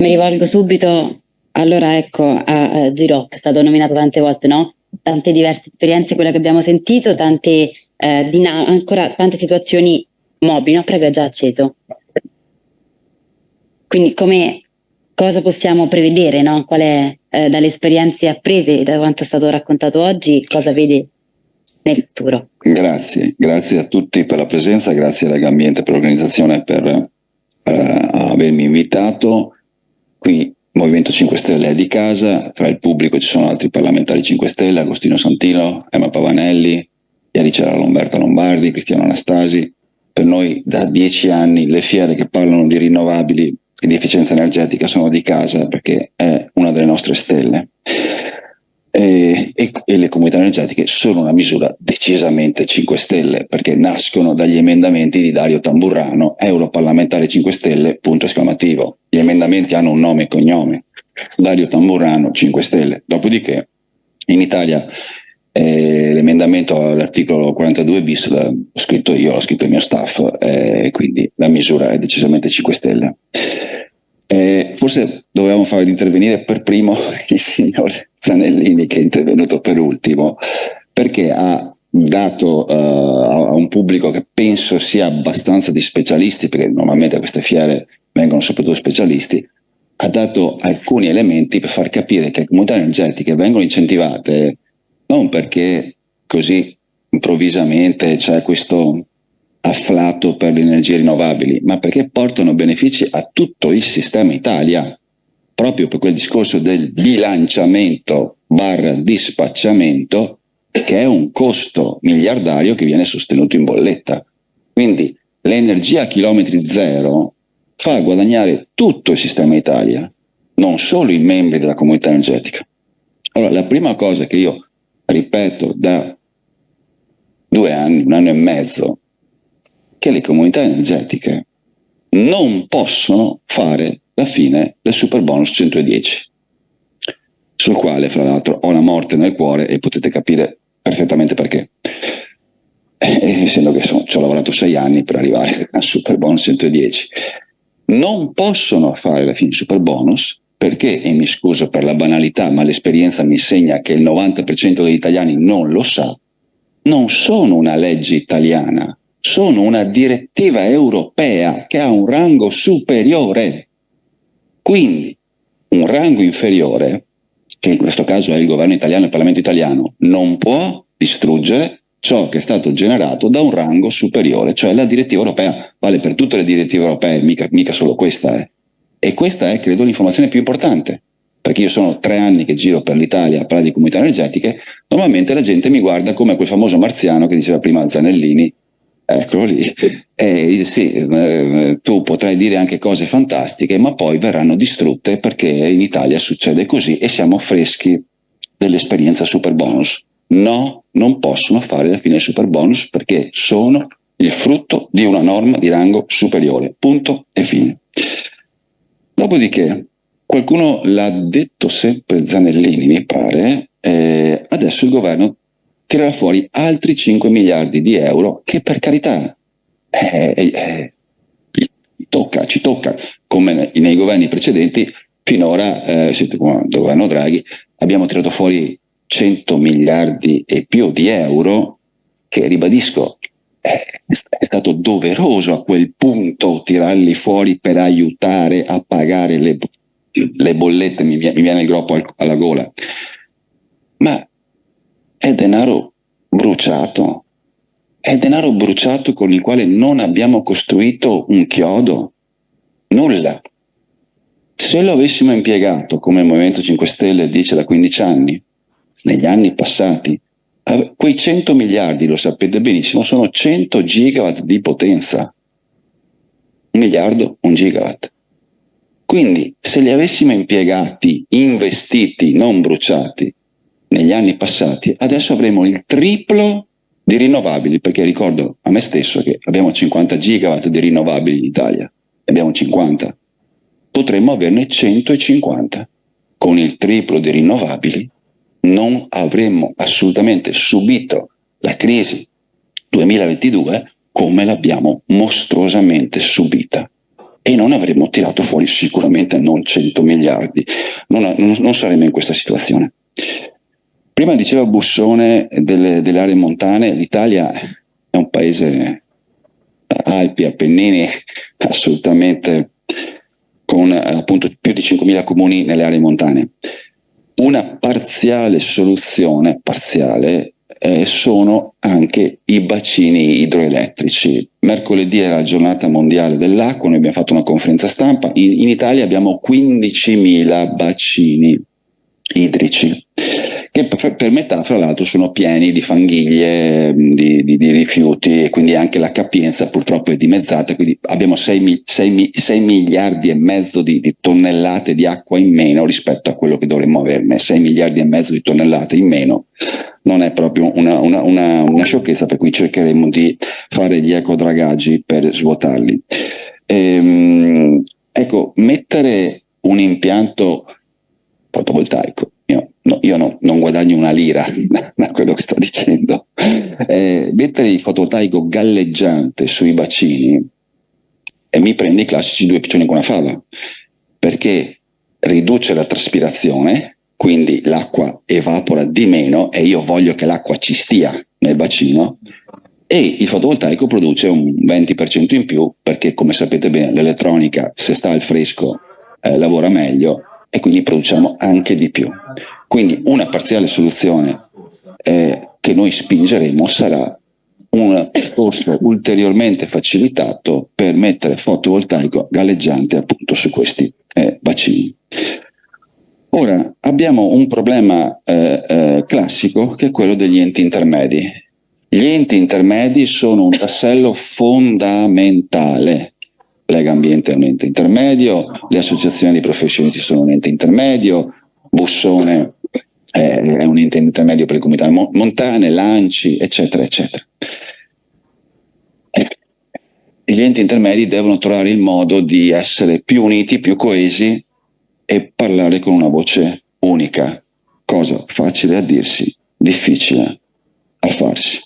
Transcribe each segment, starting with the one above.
Mi rivolgo subito, allora ecco, a, a Girot, è stato nominato tante volte, no? Tante diverse esperienze, quelle che abbiamo sentito, tante, eh, ancora tante situazioni mobili, no? Prego, è già acceso. Quindi come, cosa possiamo prevedere, no? Qual è, eh, dalle esperienze apprese, da quanto è stato raccontato oggi, cosa vede nel futuro? Grazie, grazie a tutti per la presenza, grazie a Legambiente per l'organizzazione, per eh, avermi invitato. Qui Movimento 5 Stelle è di casa, tra il pubblico ci sono altri parlamentari 5 Stelle, Agostino Santino, Emma Pavanelli, ieri c'era Lomberta Lombardi, Cristiano Anastasi. Per noi da dieci anni le fiere che parlano di rinnovabili e di efficienza energetica sono di casa perché è una delle nostre stelle. E, e, e, le comunità energetiche sono una misura decisamente 5 Stelle perché nascono dagli emendamenti di Dario Tamburrano, europarlamentare 5 Stelle, punto esclamativo. Gli emendamenti hanno un nome e cognome, Dario Tamburrano 5 Stelle. Dopodiché in Italia eh, l'emendamento all'articolo 42 bis l'ho scritto io, l'ho scritto il mio staff, eh, quindi la misura è decisamente 5 Stelle. Eh, forse dovevamo fare intervenire per primo il signor Zanellini che è intervenuto per ultimo, perché ha dato uh, a un pubblico che penso sia abbastanza di specialisti, perché normalmente a queste fiere vengono soprattutto specialisti, ha dato alcuni elementi per far capire che le comunità energetiche vengono incentivate non perché così improvvisamente c'è questo afflato per le energie rinnovabili, ma perché portano benefici a tutto il sistema Italia, proprio per quel discorso del bilanciamento barra dispacciamento, che è un costo miliardario che viene sostenuto in bolletta. Quindi l'energia a chilometri zero fa guadagnare tutto il sistema Italia, non solo i membri della comunità energetica. Allora, la prima cosa che io ripeto da due anni, un anno e mezzo, che le comunità energetiche non possono fare la fine del super bonus 110, sul quale fra l'altro ho la morte nel cuore e potete capire perfettamente perché. Eh, essendo che sono, ci ho lavorato sei anni per arrivare al super bonus 110, non possono fare la fine super bonus perché, e mi scuso per la banalità, ma l'esperienza mi insegna che il 90% degli italiani non lo sa, non sono una legge italiana, sono una direttiva europea che ha un rango superiore. Quindi un rango inferiore, che in questo caso è il governo italiano e il Parlamento italiano, non può distruggere ciò che è stato generato da un rango superiore, cioè la direttiva europea. Vale per tutte le direttive europee, mica, mica solo questa è. E questa è, credo, l'informazione più importante perché io sono tre anni che giro per l'Italia a parlare di comunità energetiche, normalmente la gente mi guarda come quel famoso marziano che diceva prima Zanellini, Eccolo lì. Eh, sì, eh, tu potrai dire anche cose fantastiche, ma poi verranno distrutte perché in Italia succede così e siamo freschi dell'esperienza super bonus. No, non possono fare la fine super bonus perché sono il frutto di una norma di rango superiore. Punto e fine. Dopodiché, qualcuno l'ha detto sempre Zanellini, mi pare, eh, adesso il governo tirerà fuori altri 5 miliardi di euro che per carità eh, eh, eh tocca, ci tocca, come nei governi precedenti, finora, eh, il governo Draghi, abbiamo tirato fuori 100 miliardi e più di euro che, ribadisco, è, è stato doveroso a quel punto tirarli fuori per aiutare a pagare le, le bollette, mi, mi viene il groppo al, alla gola. Ma è denaro bruciato, è denaro bruciato con il quale non abbiamo costruito un chiodo, nulla. Se lo avessimo impiegato, come il Movimento 5 Stelle dice da 15 anni, negli anni passati, quei 100 miliardi, lo sapete benissimo, sono 100 gigawatt di potenza. Un miliardo, un gigawatt. Quindi, se li avessimo impiegati, investiti, non bruciati, negli anni passati, adesso avremo il triplo di rinnovabili, perché ricordo a me stesso che abbiamo 50 gigawatt di rinnovabili in Italia, abbiamo 50, potremmo averne 150. Con il triplo di rinnovabili non avremmo assolutamente subito la crisi 2022 come l'abbiamo mostruosamente subita. e non avremmo tirato fuori sicuramente non 100 miliardi, non, non, saremmo in questa situazione. Prima diceva Bussone delle, delle aree montane, l'Italia è un paese Alpi, Appennini, assolutamente con appunto più di 5.000 comuni nelle aree montane. Una parziale soluzione, parziale, eh, sono anche i bacini idroelettrici. Mercoledì era la giornata mondiale dell'acqua, noi abbiamo fatto una conferenza stampa, in, in Italia abbiamo 15.000 bacini idrici che per metà fra l'altro sono pieni di fanghiglie, di, di, di, rifiuti e quindi anche la capienza purtroppo è dimezzata, quindi abbiamo 6, 6, 6 miliardi e mezzo di, di, tonnellate di acqua in meno rispetto a quello che dovremmo averne, 6 miliardi e mezzo di tonnellate in meno non è proprio una, una, una, una sciocchezza per cui cercheremo di fare gli ecodragaggi per svuotarli. Ehm, ecco, mettere un impianto fotovoltaico no, io no, non guadagno una lira da quello che sto dicendo. Eh, mettere il fotovoltaico galleggiante sui bacini e mi prende i classici due piccioni con una fava, perché riduce la traspirazione, quindi l'acqua evapora di meno e io voglio che l'acqua ci stia nel bacino e il fotovoltaico produce un 20% in più perché come sapete bene l'elettronica se sta al fresco eh, lavora meglio e quindi produciamo anche di più. Quindi una parziale soluzione eh, che noi spingeremo sarà un percorso ulteriormente facilitato per mettere fotovoltaico galleggiante appunto su questi eh, bacini. Ora abbiamo un problema eh, eh, classico che è quello degli enti intermedi. Gli enti intermedi sono un tassello fondamentale. Lega Ambiente è un ente intermedio, le associazioni di professionisti sono un ente intermedio, Bussone è un ente intermedio per le comunità montane, lanci, eccetera, eccetera. Gli enti intermedi devono trovare il modo di essere più uniti, più coesi e parlare con una voce unica, cosa facile a dirsi, difficile a farsi.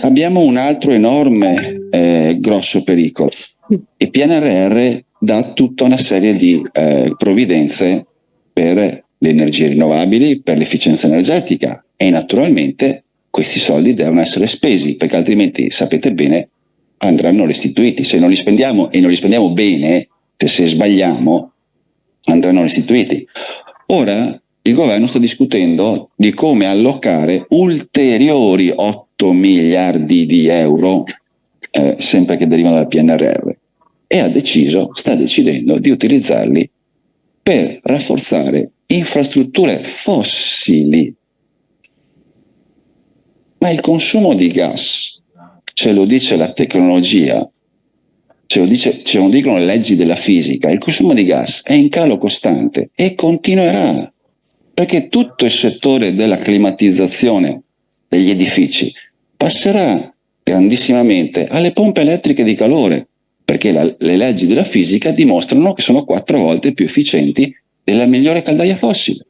Abbiamo un altro enorme, eh, grosso pericolo. Il PNRR dà tutta una serie di eh, provvidenze per le energie rinnovabili, per l'efficienza energetica e naturalmente questi soldi devono essere spesi perché altrimenti sapete bene andranno restituiti. Se non li spendiamo e non li spendiamo bene, se, se sbagliamo, andranno restituiti. Ora il governo sta discutendo di come allocare ulteriori 8 miliardi di euro, eh, sempre che derivano dal PNRR, e ha deciso, sta decidendo di utilizzarli per rafforzare infrastrutture fossili. Ma il consumo di gas, ce lo dice la tecnologia, ce lo, dice, ce lo dicono le leggi della fisica, il consumo di gas è in calo costante e continuerà, perché tutto il settore della climatizzazione degli edifici passerà grandissimamente alle pompe elettriche di calore, perché la, le leggi della fisica dimostrano che sono quattro volte più efficienti della migliore caldaia fossile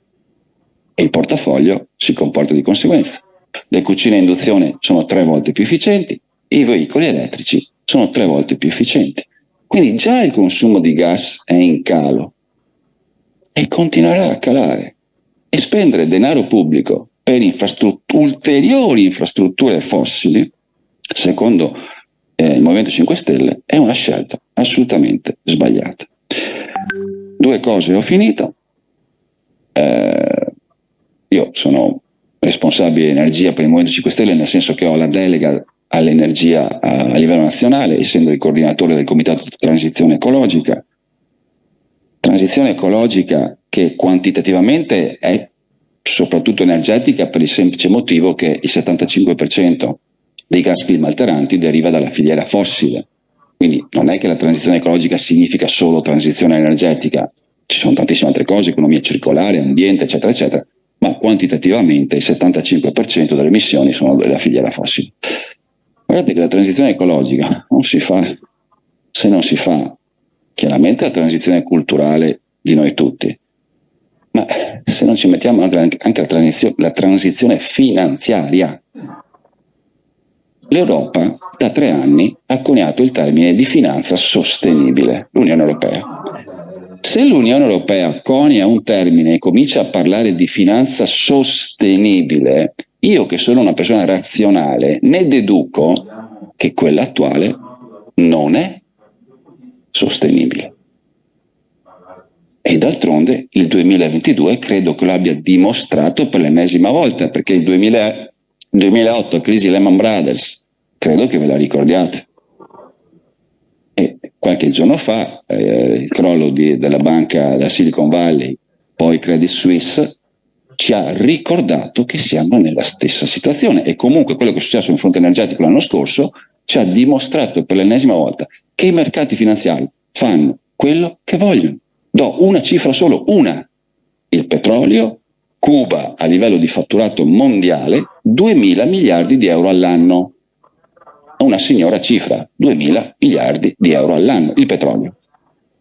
e il portafoglio si comporta di conseguenza. Le cucine a induzione sono tre volte più efficienti e i veicoli elettrici sono tre volte più efficienti. Quindi già il consumo di gas è in calo e continuerà a calare. E spendere denaro pubblico per infrastrutture, ulteriori infrastrutture fossili, secondo eh, il Movimento 5 Stelle, è una scelta assolutamente sbagliata. Due cose, ho finito. Eh, io sono responsabile energia per il Movimento 5 Stelle, nel senso che ho la delega all'energia a, a livello nazionale, essendo il coordinatore del Comitato di Transizione Ecologica. Transizione ecologica che quantitativamente è soprattutto energetica per il semplice motivo che il 75% dei gas clima alteranti deriva dalla filiera fossile. Quindi non è che la transizione ecologica significa solo transizione energetica, ci sono tantissime altre cose, economia circolare, ambiente, eccetera, eccetera, ma quantitativamente il 75% delle emissioni sono della filiera fossile. Guardate che la transizione ecologica non si fa se non si fa chiaramente la transizione culturale di noi tutti, ma se non ci mettiamo anche, anche la, transizione, la transizione finanziaria L'Europa da tre anni ha coniato il termine di finanza sostenibile, l'Unione Europea. Se l'Unione Europea conia un termine e comincia a parlare di finanza sostenibile, io che sono una persona razionale ne deduco che quella attuale non è sostenibile. E d'altronde il 2022 credo che lo abbia dimostrato per l'ennesima volta, perché il 2000, 2008, crisi Lehman Brothers, credo che ve la ricordiate. E qualche giorno fa eh, il crollo di, della banca della Silicon Valley, poi Credit Suisse, ci ha ricordato che siamo nella stessa situazione e comunque quello che è successo in fronte energetico l'anno scorso ci ha dimostrato per l'ennesima volta che i mercati finanziari fanno quello che vogliono. Do una cifra solo, una. Il petrolio, Cuba a livello di fatturato mondiale 2 mila miliardi di euro all'anno. Una signora cifra, 2 mila miliardi di euro all'anno, il petrolio.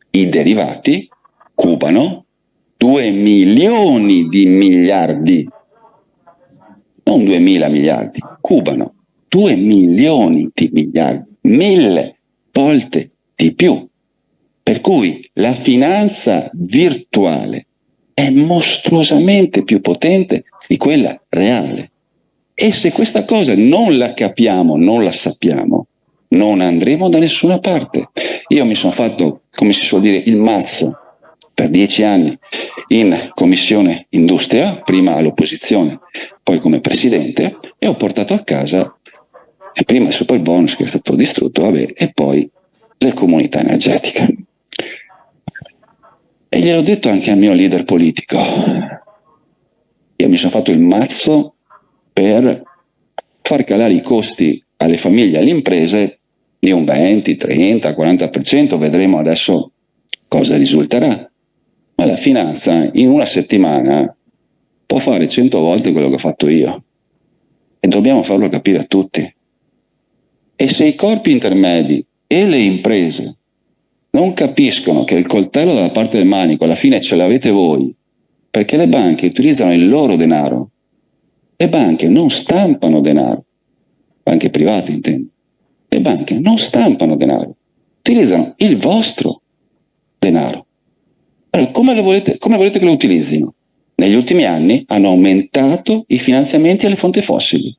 I derivati cubano 2 milioni di miliardi, non 2 mila miliardi, cubano 2 milioni di miliardi, mille volte di più. Per cui la finanza virtuale è mostruosamente più potente di quella reale. E se questa cosa non la capiamo, non la sappiamo, non andremo da nessuna parte. Io mi sono fatto, come si suol dire, il mazzo per dieci anni in commissione industria, prima all'opposizione, poi come presidente, e ho portato a casa prima il super bonus che è stato distrutto, vabbè, e poi le comunità energetiche. E gliel'ho detto anche al mio leader politico. Io mi sono fatto il mazzo per far calare i costi alle famiglie e alle imprese di un 20, 30, 40%, vedremo adesso cosa risulterà. Ma la finanza in una settimana può fare 100 volte quello che ho fatto io. E dobbiamo farlo capire a tutti. E se i corpi intermedi e le imprese non capiscono che il coltello dalla parte del manico alla fine ce l'avete voi, perché le banche utilizzano il loro denaro, le banche non stampano denaro, banche private intendo, le banche non stampano denaro, utilizzano il vostro denaro. Allora, come, volete, come volete che lo utilizzino? Negli ultimi anni hanno aumentato i finanziamenti alle fonti fossili.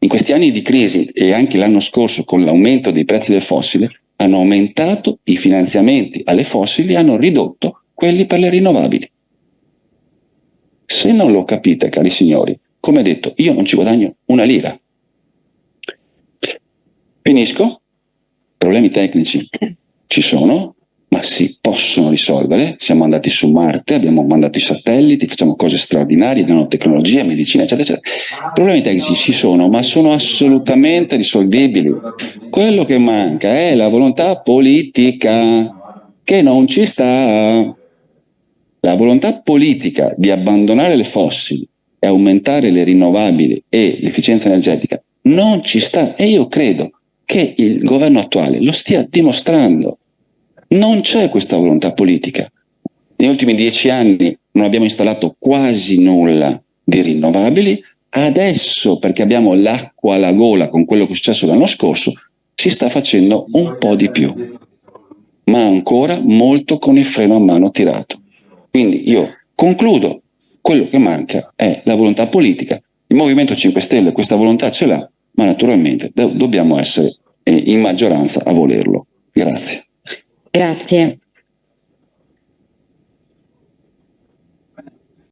In questi anni di crisi e anche l'anno scorso con l'aumento dei prezzi del fossile hanno aumentato i finanziamenti alle fossili e hanno ridotto quelli per le rinnovabili. Se non lo capite, cari signori, come detto, io non ci guadagno una lira. Finisco. Problemi tecnici ci sono, ma si possono risolvere. Siamo andati su Marte, abbiamo mandato i satelliti, facciamo cose straordinarie, nanotecnologia, medicina, eccetera, eccetera. Problemi tecnici ci sono, ma sono assolutamente risolvibili. Quello che manca è la volontà politica, che non ci sta. La volontà politica di abbandonare le fossili e aumentare le rinnovabili e l'efficienza energetica non ci sta e io credo che il governo attuale lo stia dimostrando non c'è questa volontà politica. Negli ultimi dieci anni non abbiamo installato quasi nulla di rinnovabili, adesso perché abbiamo l'acqua alla gola con quello che è successo l'anno scorso, si sta facendo un po' di più, ma ancora molto con il freno a mano tirato. Quindi io concludo, quello che manca è la volontà politica. Il Movimento 5 Stelle questa volontà ce l'ha, ma naturalmente do- dobbiamo essere in maggioranza a volerlo. Grazie. Grazie.